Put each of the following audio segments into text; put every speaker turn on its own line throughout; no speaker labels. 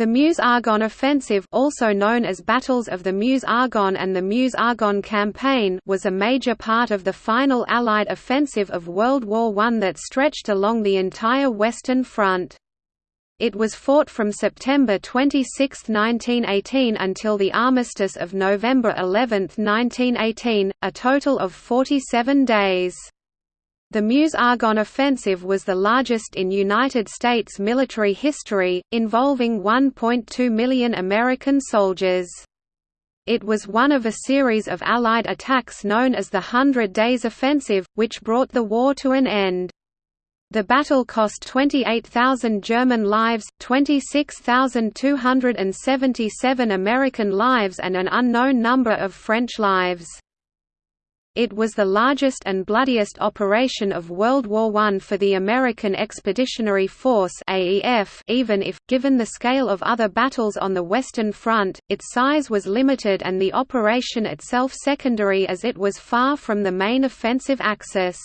The Meuse-Argonne Offensive also known as Battles of the Meuse-Argonne and the Meuse-Argonne Campaign was a major part of the final Allied offensive of World War I that stretched along the entire Western Front. It was fought from September 26, 1918 until the armistice of November 11, 1918, a total of 47 days. The Meuse-Argonne offensive was the largest in United States military history, involving 1.2 million American soldiers. It was one of a series of Allied attacks known as the Hundred Days Offensive, which brought the war to an end. The battle cost 28,000 German lives, 26,277 American lives and an unknown number of French lives. It was the largest and bloodiest operation of World War I for the American Expeditionary Force AEF, even if, given the scale of other battles on the Western Front, its size was limited and the operation itself secondary as it was far from the main offensive axis.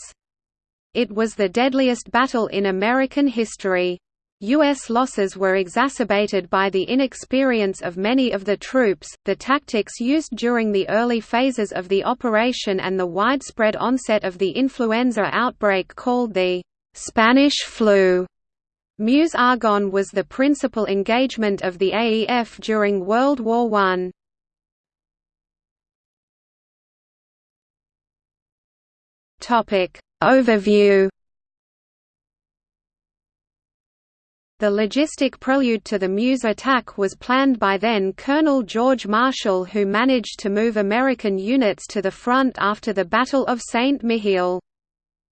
It was the deadliest battle in American history. U.S. losses were exacerbated by the inexperience of many of the troops, the tactics used during the early phases of the operation and the widespread onset of the influenza outbreak called the «Spanish flu». Meuse-Argonne was the principal engagement of the AEF during World War I. Overview The logistic prelude to the Meuse attack was planned by then Colonel George Marshall who managed to move American units to the front after the Battle of Saint-Mihiel.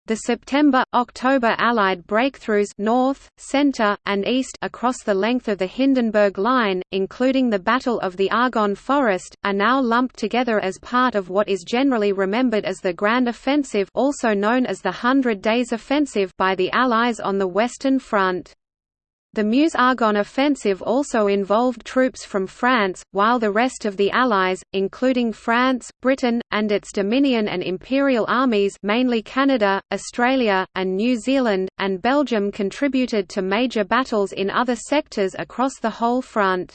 The September–October Allied breakthroughs north, center, and east across the length of the Hindenburg Line, including the Battle of the Argonne Forest, are now lumped together as part of what is generally remembered as the Grand Offensive also known as the Hundred Days Offensive by the Allies on the Western Front. The Meuse-Argonne offensive also involved troops from France, while the rest of the Allies, including France, Britain, and its Dominion and Imperial armies mainly Canada, Australia, and New Zealand, and Belgium contributed to major battles in other sectors across the whole front.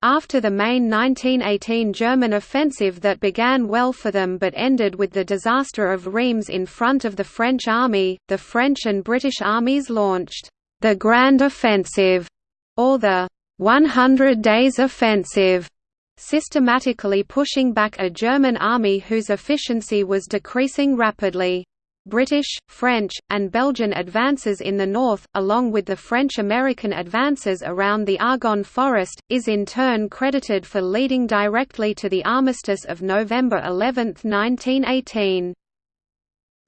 After the main 1918 German offensive that began well for them but ended with the disaster of Reims in front of the French army, the French and British armies launched the Grand Offensive, or the 100 Days Offensive, systematically pushing back a German army whose efficiency was decreasing rapidly. British, French, and Belgian advances in the north, along with the French-American advances around the Argonne Forest, is in turn credited for leading directly to the armistice of November 11, 1918.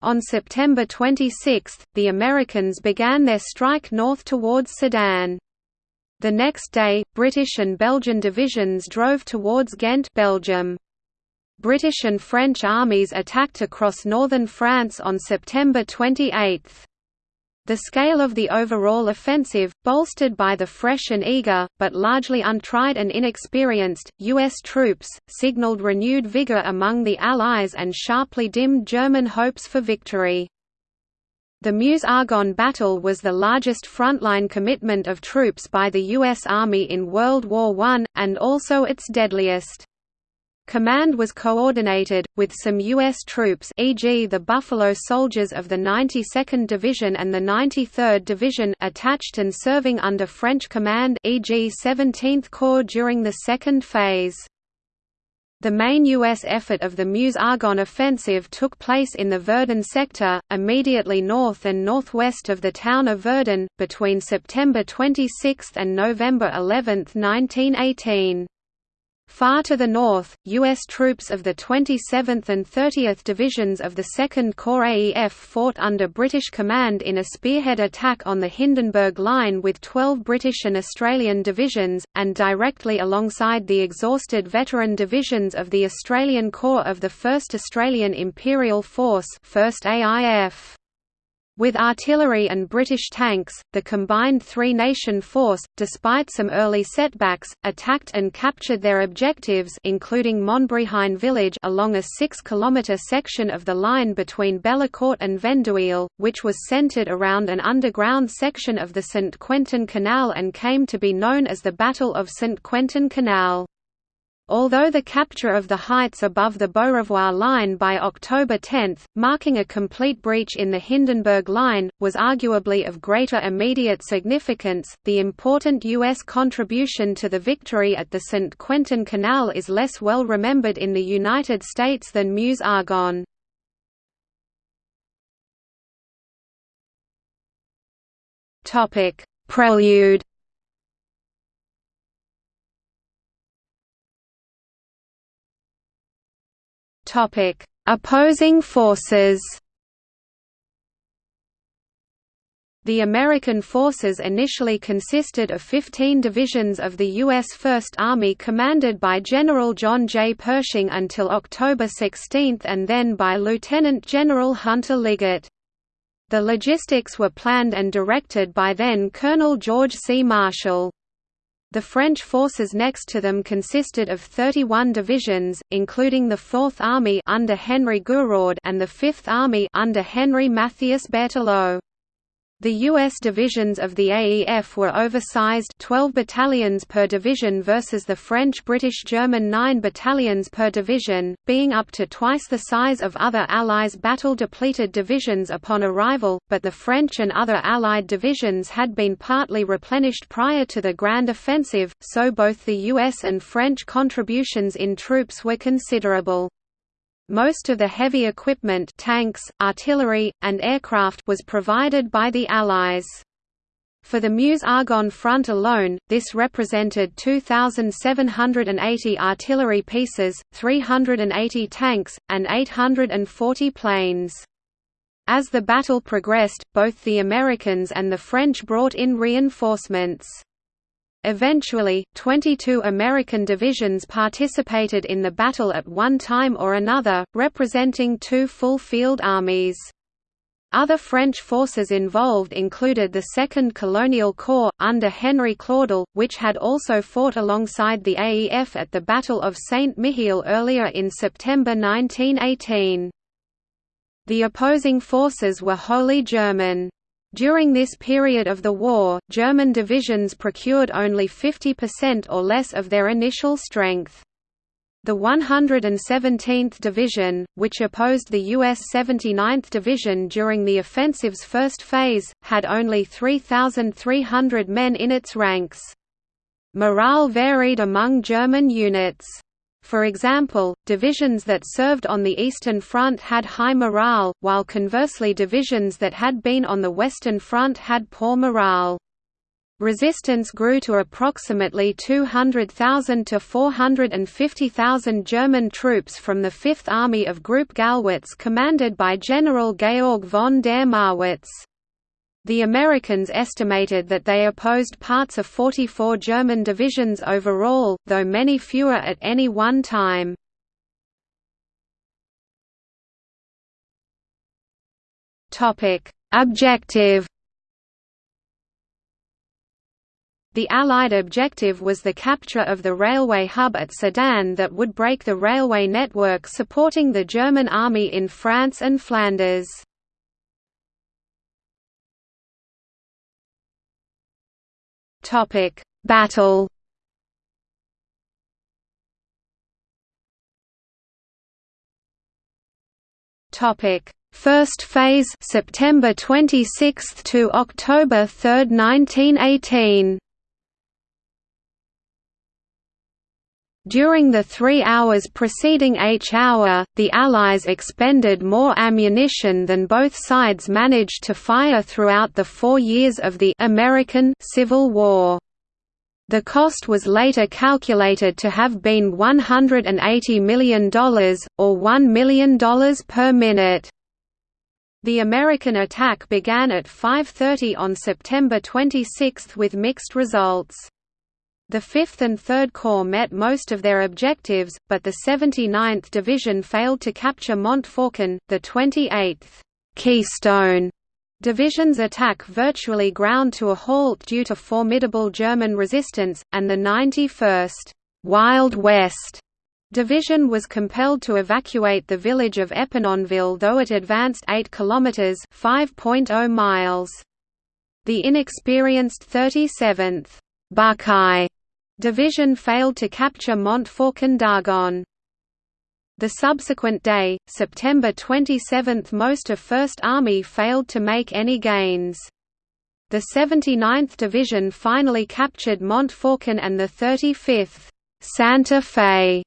On September 26, the Americans began their strike north towards Sedan. The next day, British and Belgian divisions drove towards Ghent Belgium. British and French armies attacked across northern France on September 28. The scale of the overall offensive, bolstered by the fresh and eager, but largely untried and inexperienced, U.S. troops, signaled renewed vigor among the Allies and sharply dimmed German hopes for victory. The Meuse-Argonne battle was the largest frontline commitment of troops by the U.S. Army in World War I, and also its deadliest. Command was coordinated, with some U.S. troops e.g. the Buffalo Soldiers of the 92nd Division and the 93rd Division attached and serving under French command e.g. 17th Corps during the second phase. The main U.S. effort of the Meuse-Argonne offensive took place in the Verdun sector, immediately north and northwest of the town of Verdun, between September 26 and November 11, 1918. Far to the north, U.S. troops of the 27th and 30th Divisions of the 2nd Corps AEF fought under British command in a spearhead attack on the Hindenburg Line with 12 British and Australian divisions, and directly alongside the exhausted veteran divisions of the Australian Corps of the 1st Australian Imperial Force 1st AIF. With artillery and British tanks, the combined three-nation force, despite some early setbacks, attacked and captured their objectives including Montbrehain village along a 6-kilometre section of the line between Bellicourt and Vendhuile, which was centred around an underground section of the St. Quentin Canal and came to be known as the Battle of St. Quentin Canal. Although the capture of the heights above the Beaurevoir line by October 10, marking a complete breach in the Hindenburg Line, was arguably of greater immediate significance, the important U.S. contribution to the victory at the St. Quentin Canal is less well remembered in the United States than Meuse-Argonne. Prelude Topic: Opposing forces. The American forces initially consisted of 15 divisions of the U.S. First Army commanded by General John J. Pershing until October 16 and then by Lieutenant General Hunter Liggett. The logistics were planned and directed by then Colonel George C. Marshall. The French forces next to them consisted of 31 divisions, including the Fourth Army under Henry Gouraud and the Fifth Army under Henry Matthias Berthelot. The U.S. divisions of the AEF were oversized 12 battalions per division versus the French-British-German 9 battalions per division, being up to twice the size of other Allies' battle-depleted divisions upon arrival, but the French and other Allied divisions had been partly replenished prior to the Grand Offensive, so both the U.S. and French contributions in troops were considerable. Most of the heavy equipment tanks, artillery, and aircraft was provided by the Allies. For the Meuse-Argonne front alone, this represented 2,780 artillery pieces, 380 tanks, and 840 planes. As the battle progressed, both the Americans and the French brought in reinforcements. Eventually, 22 American divisions participated in the battle at one time or another, representing two full field armies. Other French forces involved included the 2nd Colonial Corps, under Henry Claudel, which had also fought alongside the AEF at the Battle of Saint-Mihiel earlier in September 1918. The opposing forces were wholly German. During this period of the war, German divisions procured only 50% or less of their initial strength. The 117th Division, which opposed the U.S. 79th Division during the offensive's first phase, had only 3,300 men in its ranks. Morale varied among German units. For example, divisions that served on the Eastern Front had high morale, while conversely divisions that had been on the Western Front had poor morale. Resistance grew to approximately 200,000 to 450,000 German troops from the Fifth Army of Group Gallwitz commanded by General Georg von der Marwitz. The Americans estimated that they opposed parts of 44 German divisions overall, though many fewer at any one time. Objective The Allied objective was the capture of the railway hub at Sedan that would break the railway network supporting the German army in France and Flanders. Topic: Battle. Topic: First phase September 26 to October 3, 1918. During the three hours preceding H hour, the Allies expended more ammunition than both sides managed to fire throughout the four years of the American Civil War. The cost was later calculated to have been $180 million, or $1 million per minute. The American attack began at 5.30 on September 26 with mixed results. The 5th and 3rd Corps met most of their objectives, but the 79th Division failed to capture Montfaucon, the 28th Keystone Division's attack virtually ground to a halt due to formidable German resistance, and the 91st Wild West Division was compelled to evacuate the village of Epinonville though it advanced 8 kilometers (5.0 miles). The inexperienced 37th Buckeye Division failed to capture Montfaucon d'Argonne. The subsequent day, September 27 most of First Army failed to make any gains. The 79th Division finally captured Montfaucon and the 35th Santa Fe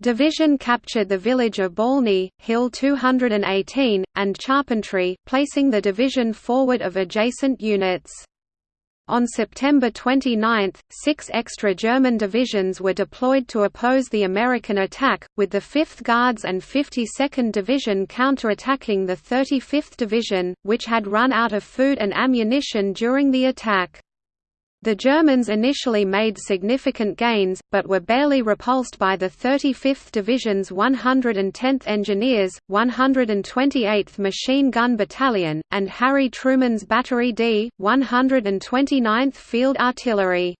Division captured the village of Baulny, Hill 218, and Charpentry, placing the division forward of adjacent units. On September 29, six extra German divisions were deployed to oppose the American attack, with the 5th Guards and 52nd Division counterattacking the 35th Division, which had run out of food and ammunition during the attack. The Germans initially made significant gains, but were barely repulsed by the 35th Division's 110th Engineers, 128th Machine Gun Battalion, and Harry Truman's Battery D, 129th Field Artillery.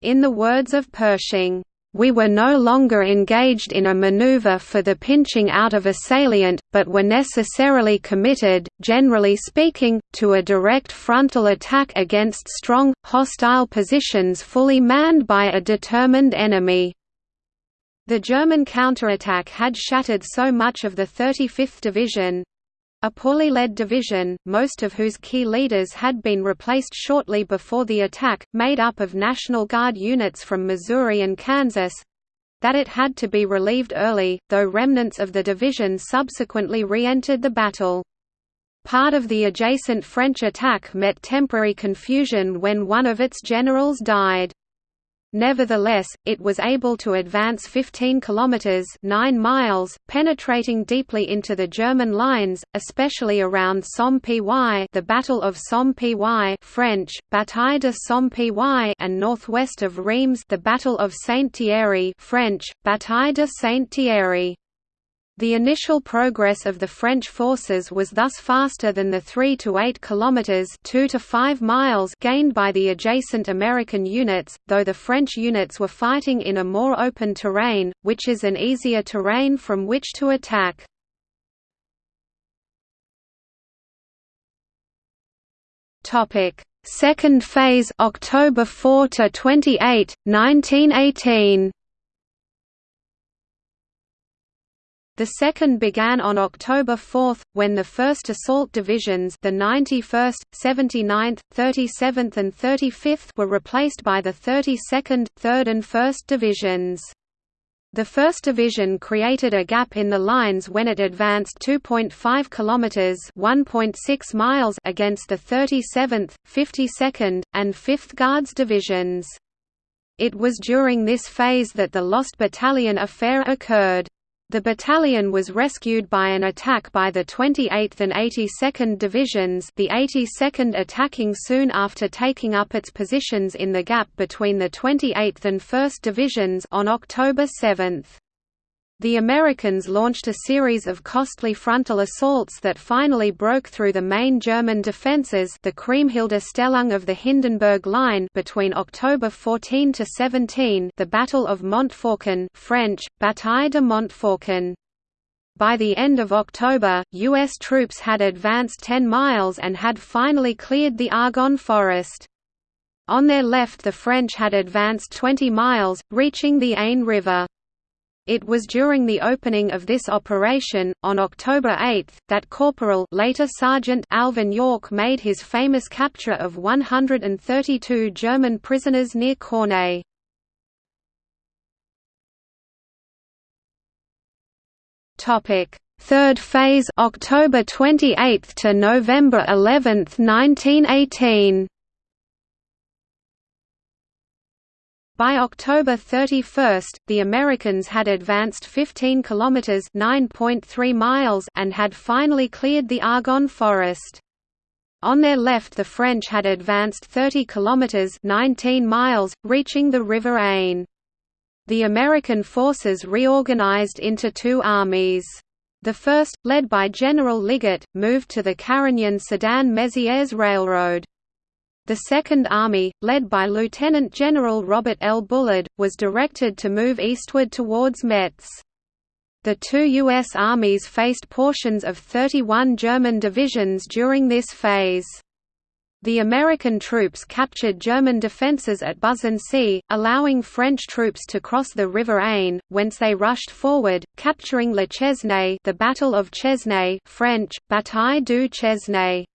In the words of Pershing, we were no longer engaged in a maneuver for the pinching out of a salient, but were necessarily committed, generally speaking, to a direct frontal attack against strong, hostile positions fully manned by a determined enemy. The German counterattack had shattered so much of the 35th Division, a poorly led division, most of whose key leaders had been replaced shortly before the attack, made up of National Guard units from Missouri and Kansas, that it had to be relieved early, though remnants of the division subsequently re-entered the battle. Part of the adjacent French attack met temporary confusion when one of its generals died. Nevertheless, it was able to advance 15 kilometers (9 miles), penetrating deeply into the German lines, especially around Somme-Py, the Battle of Somme-Py (French: Bataille de Somme-Py), and northwest of Reims, the Battle of Saint-Thierry (French: Bataille de Saint-Thierry). The initial progress of the French forces was thus faster than the 3 to 8 kilometers, 2 to 5 miles gained by the adjacent American units, though the French units were fighting in a more open terrain, which is an easier terrain from which to attack. Topic: Second phase October 4 to 28, 1918. The second began on October 4, when the 1st Assault Divisions the 91st, 79th, 37th and 35th were replaced by the 32nd, 3rd and 1st Divisions. The 1st Division created a gap in the lines when it advanced 2.5 kilometers (1.6 miles) against the 37th, 52nd, and 5th Guards Divisions. It was during this phase that the Lost Battalion affair occurred. The battalion was rescued by an attack by the 28th and 82nd Divisions the 82nd attacking soon after taking up its positions in the gap between the 28th and 1st Divisions on October 7. The Americans launched a series of costly frontal assaults that finally broke through the main German defences the Kriemhilde Stellung of the Hindenburg Line between October 14 to 17 the Battle of Montfaucon French, Bataille de Montfaucon. By the end of October, U.S. troops had advanced 10 miles and had finally cleared the Argonne forest. On their left the French had advanced 20 miles, reaching the Aisne River. It was during the opening of this operation, on October 8, that Corporal later Sergeant Alvin York made his famous capture of 132 German prisoners near Cornay. Third phase October 28 to November 11, 1918 By October 31, the Americans had advanced 15 kilometers (9.3 miles) and had finally cleared the Argonne forest. On their left the French had advanced 30 kilometers (19 miles), reaching the River Aisne. The American forces reorganized into two armies. The first, led by General Liggett, moved to the Carignan-Sedan-Mézières Railroad. The Second Army, led by Lieutenant General Robert L. Bullard, was directed to move eastward towards Metz. The two U.S. armies faced portions of 31 German divisions during this phase. The American troops captured German defences at Buzancy, allowing French troops to cross the River Aisne, whence they rushed forward, capturing Le Chesnay the Battle of Chesnay French, Bataille du Chesnay.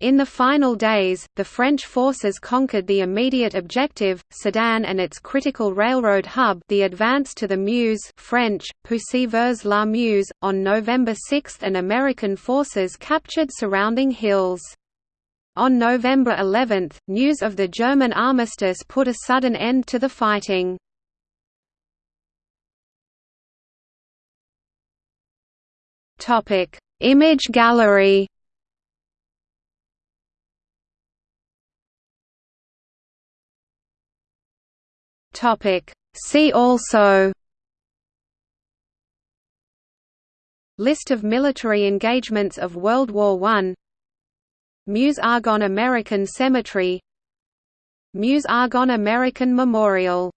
In the final days, the French forces conquered the immediate objective, Sedan and its critical railroad hub the advance to the Meuse French, Poussy la Meuse, on November 6 and American forces captured surrounding hills. On November 11, news of the German armistice put a sudden end to the fighting. Image gallery See also List of military engagements of World War I Meuse-Argonne American Cemetery Meuse-Argonne American Memorial